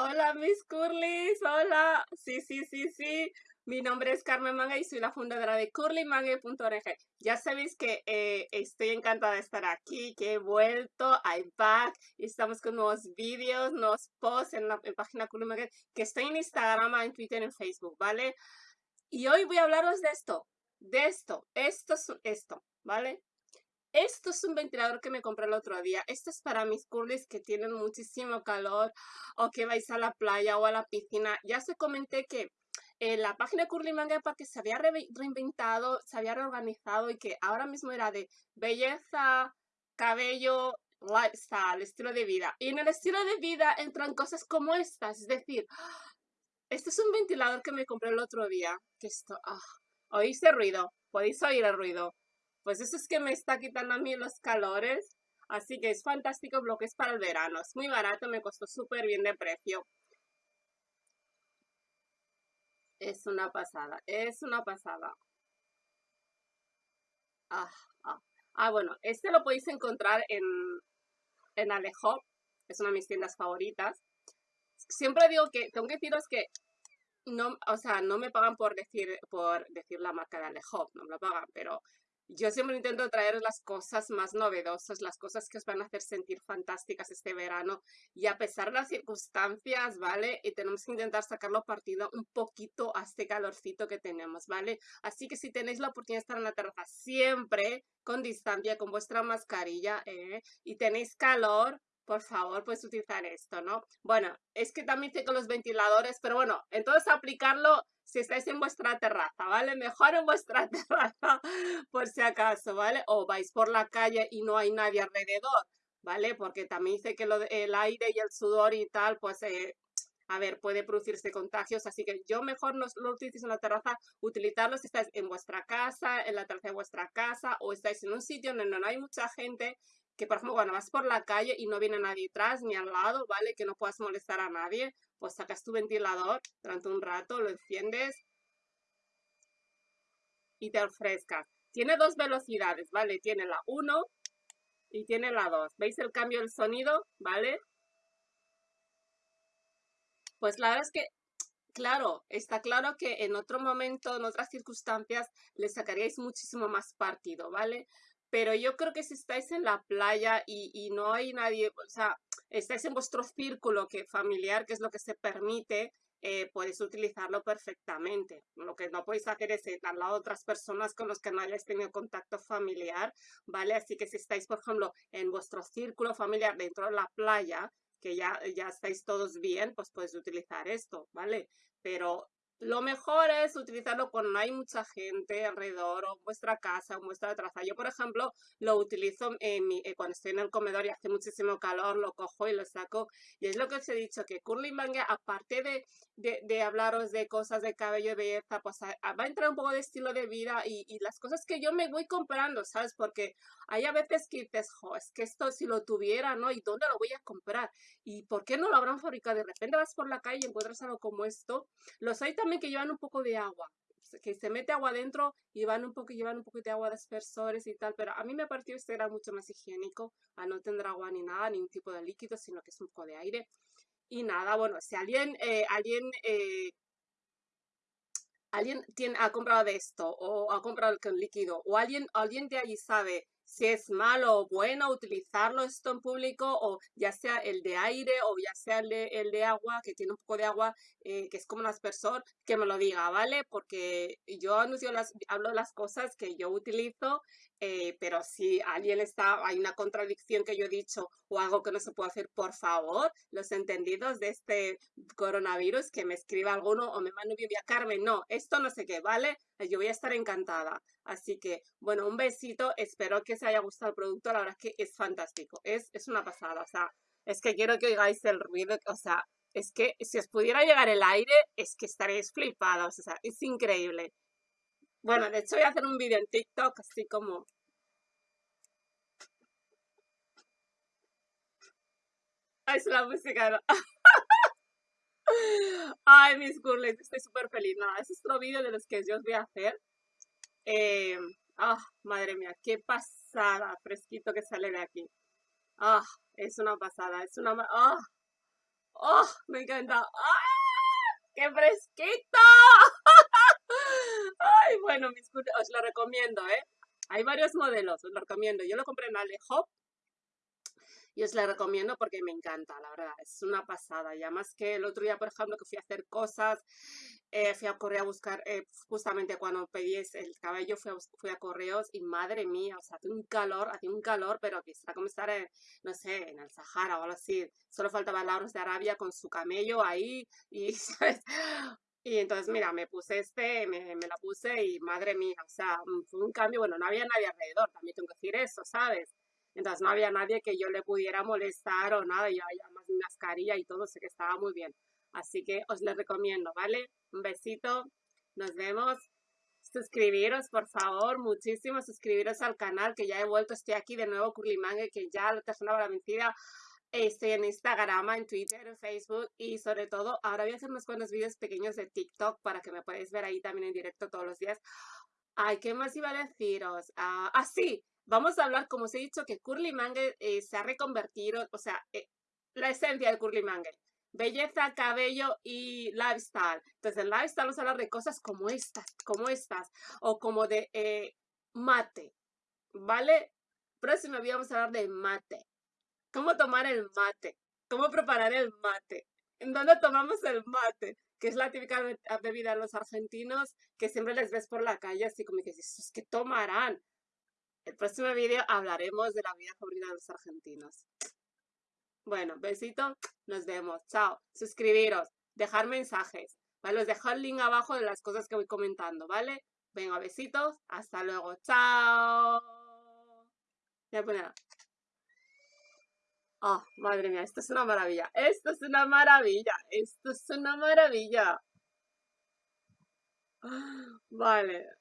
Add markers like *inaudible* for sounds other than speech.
Hola mis curlis, hola. Sí, sí, sí, sí. Mi nombre es Carmen Manga y soy la fundadora de curlymanga.org. Ya sabéis que eh, estoy encantada de estar aquí, que he vuelto, I'm back, y estamos con nuevos vídeos, nuevos posts en la página Curly que estoy en Instagram, en Twitter, en Facebook, ¿vale? Y hoy voy a hablaros de esto, de esto, esto es esto, ¿vale? Esto es un ventilador que me compré el otro día. Esto es para mis curlis que tienen muchísimo calor o que vais a la playa o a la piscina. Ya se comenté que eh, la página de Curly Manga se había reinventado, se había reorganizado y que ahora mismo era de belleza, cabello, lifestyle, estilo de vida. Y en el estilo de vida entran cosas como estas. Es decir, este es un ventilador que me compré el otro día. Que oh, ¿oís el ruido? ¿Podéis oír el ruido? Pues eso es que me está quitando a mí los calores. Así que es fantástico lo que es para el verano. Es muy barato, me costó súper bien de precio. Es una pasada, es una pasada. Ah, ah. ah bueno, este lo podéis encontrar en, en Alejo. Es una de mis tiendas favoritas. Siempre digo que, tengo que deciros que no, o sea, no me pagan por decir, por decir la marca de Alejo, no me lo pagan, pero yo siempre intento traer las cosas más novedosas, las cosas que os van a hacer sentir fantásticas este verano y a pesar de las circunstancias, ¿vale? Y tenemos que intentar sacarlo partido un poquito a este calorcito que tenemos, ¿vale? Así que si tenéis la oportunidad de estar en la terraza siempre con distancia, con vuestra mascarilla ¿eh? y tenéis calor, por favor, puedes utilizar esto, ¿no? Bueno, es que también tengo los ventiladores, pero bueno, entonces aplicarlo si estáis en vuestra terraza, ¿vale? Mejor en vuestra *laughs* terraza, por si acaso, ¿vale? O vais por la calle y no hay nadie alrededor, ¿vale? Porque también dice que lo, el aire y el sudor y tal, pues, eh, a ver, puede producirse contagios, así que yo mejor no lo utilicéis en la terraza, utilizarlo si estáis en vuestra casa, en la terraza de vuestra casa, o estáis en un sitio donde no hay mucha gente, que por ejemplo cuando vas por la calle y no viene nadie atrás ni al lado, ¿vale? Que no puedas molestar a nadie, pues sacas tu ventilador durante un rato, lo enciendes y te refrescas. Tiene dos velocidades, ¿vale? Tiene la 1 y tiene la 2. ¿Veis el cambio del sonido? ¿Vale? Pues la verdad es que, claro, está claro que en otro momento, en otras circunstancias, le sacaríais muchísimo más partido, ¿vale? Pero yo creo que si estáis en la playa y, y no hay nadie, o sea, estáis en vuestro círculo que, familiar, que es lo que se permite, eh, podéis utilizarlo perfectamente. Lo que no podéis hacer es al lado de otras personas con los que no hayáis tenido contacto familiar, ¿vale? Así que si estáis, por ejemplo, en vuestro círculo familiar dentro de la playa, que ya, ya estáis todos bien, pues podéis utilizar esto, ¿vale? Pero lo mejor es utilizarlo cuando no hay mucha gente alrededor o en vuestra casa o vuestra terraza. Yo, por ejemplo, lo utilizo en mi, eh, cuando estoy en el comedor y hace muchísimo calor, lo cojo y lo saco. Y es lo que os he dicho, que Curly Manga, aparte de, de, de, hablaros de cosas de cabello y belleza, pues va a entrar un poco de estilo de vida y, y, las cosas que yo me voy comprando, ¿sabes? Porque hay a veces que dices, jo, es que esto si lo tuviera, ¿no? ¿Y dónde lo voy a comprar? ¿Y por qué no lo habrán fabricado? De repente vas por la calle y encuentras algo como esto. Los hay también que llevan un poco de agua, que se mete agua adentro y van un poco, llevan un poco de agua de aspersores y tal, pero a mí me pareció este era mucho más higiénico, a no tener agua ni nada, ni un tipo de líquido, sino que es un poco de aire. Y nada, bueno, si alguien, eh, alguien, eh, alguien tiene, ha comprado de esto o ha comprado el líquido o alguien, alguien de allí sabe si es malo o bueno utilizarlo esto en público o ya sea el de aire o ya sea el de, el de agua, que tiene un poco de agua, eh, que es como un aspersor, que me lo diga, ¿vale? Porque yo anuncio las, hablo las cosas que yo utilizo, eh, pero si alguien está, hay una contradicción que yo he dicho o algo que no se puede hacer, por favor, los entendidos de este coronavirus, que me escriba alguno o me mande un a Carmen, no, esto no sé qué, ¿vale? Yo voy a estar encantada. Así que, bueno, un besito. Espero que os haya gustado el producto. La verdad es que es fantástico. Es, es una pasada. O sea, es que quiero que oigáis el ruido. O sea, es que si os pudiera llegar el aire, es que estaréis flipados. O sea, es increíble. Bueno, de hecho voy a hacer un vídeo en TikTok así como... es la música. *laughs* Ay, mis curles, estoy súper feliz. Nada, es otro vídeo de los que yo os voy a hacer. Eh, ah, madre mía, qué pasada, fresquito que sale de aquí. Ah, es una pasada, es una... Ah, ¡Oh! Me encanta. ¡Ah! ¡Qué fresquito! *laughs* Ay, bueno, mis, os lo recomiendo, ¿eh? Hay varios modelos, os lo recomiendo. Yo lo compré en Alejo y os la recomiendo porque me encanta, la verdad, es una pasada. Y además que el otro día, por ejemplo, que fui a hacer cosas, eh, fui a correr a buscar, eh, justamente cuando pedí el cabello, fui a, fui a correos y madre mía, o sea, hace un calor, hace un calor, pero que está como estar, en, no sé, en el Sahara o algo así. Solo faltaba Lauros de Arabia con su camello ahí y. *laughs* Y entonces, mira, me puse este, me, me, la puse y madre mía, o sea, fue un cambio, bueno, no había nadie alrededor, también tengo que decir eso, ¿sabes? Entonces no había nadie que yo le pudiera molestar o nada, ya había más mascarilla y todo, sé que estaba muy bien. Así que os lo recomiendo, ¿vale? Un besito, nos vemos. Suscribiros, por favor, muchísimo, suscribiros al canal, que ya he vuelto, estoy aquí de nuevo, Curlimangue, que ya la la vencida. Estoy en Instagram, en Twitter, en Facebook y sobre todo ahora voy a hacer unos cuantos vídeos pequeños de TikTok para que me podáis ver ahí también en directo todos los días. Ay, ¿qué más iba a deciros? ah, ah sí, vamos a hablar, como os he dicho, que Curly Mangle eh, se ha reconvertido, o sea, eh, la esencia de Curly Mangle. Belleza, cabello y lifestyle. Entonces, el lifestyle vamos a hablar de cosas como estas, como estas, o como de eh, mate, ¿vale? Próximo día vamos a hablar de mate. ¿Cómo tomar el mate? ¿Cómo preparar el mate? ¿En dónde tomamos el mate? Que es la típica bebida de los argentinos que siempre les ves por la calle, así como que dices, ¿qué tomarán? El próximo vídeo hablaremos de la vida favorita de los argentinos. Bueno, besito, nos vemos. Chao. Suscribiros, dejar mensajes. ¿Vale? Os dejo el link abajo de las cosas que voy comentando, ¿vale? Venga, besitos. Hasta luego. Chao. Ya poner. Oh, madre mía, esto es una maravilla. Esto es una maravilla. Esto es una maravilla. *gasps* Vale.